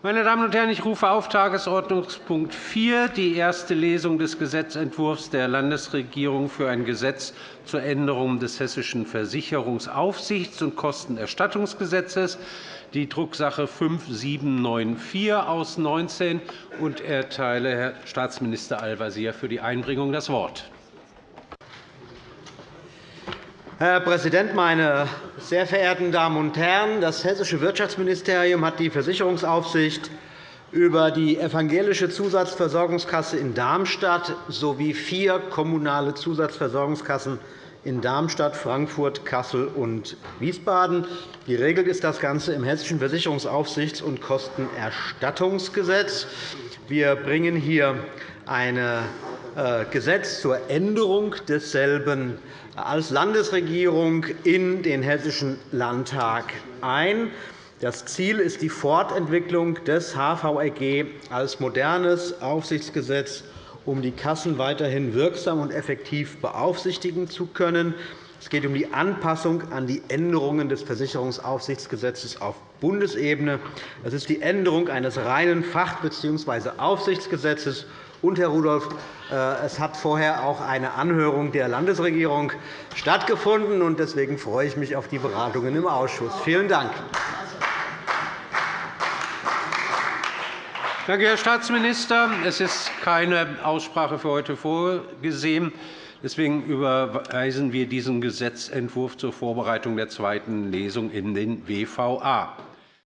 Meine Damen und Herren, ich rufe auf Tagesordnungspunkt 4, die erste Lesung des Gesetzentwurfs der Landesregierung für ein Gesetz zur Änderung des Hessischen Versicherungsaufsichts- und Kostenerstattungsgesetzes, die Drucksache 5794 aus 19, und erteile Herrn Staatsminister Al-Wazir für die Einbringung das Wort. Herr Präsident, meine sehr verehrten Damen und Herren! Das Hessische Wirtschaftsministerium hat die Versicherungsaufsicht über die Evangelische Zusatzversorgungskasse in Darmstadt sowie vier kommunale Zusatzversorgungskassen in Darmstadt, Frankfurt, Kassel und Wiesbaden. Geregelt ist das Ganze im Hessischen Versicherungsaufsichts- und Kostenerstattungsgesetz. Wir bringen hier ein äh, Gesetz zur Änderung desselben als Landesregierung in den Hessischen Landtag ein. Das Ziel ist die Fortentwicklung des HVRG als modernes Aufsichtsgesetz, um die Kassen weiterhin wirksam und effektiv beaufsichtigen zu können. Es geht um die Anpassung an die Änderungen des Versicherungsaufsichtsgesetzes auf Bundesebene. Das ist die Änderung eines reinen Fach- bzw. Aufsichtsgesetzes und, Herr Rudolph, äh, es hat vorher auch eine Anhörung der Landesregierung stattgefunden. Deswegen freue ich mich auf die Beratungen im Ausschuss. Vielen Dank. Danke, Herr Staatsminister. Es ist keine Aussprache für heute vorgesehen. Deswegen überweisen wir diesen Gesetzentwurf zur Vorbereitung der zweiten Lesung in den WVA.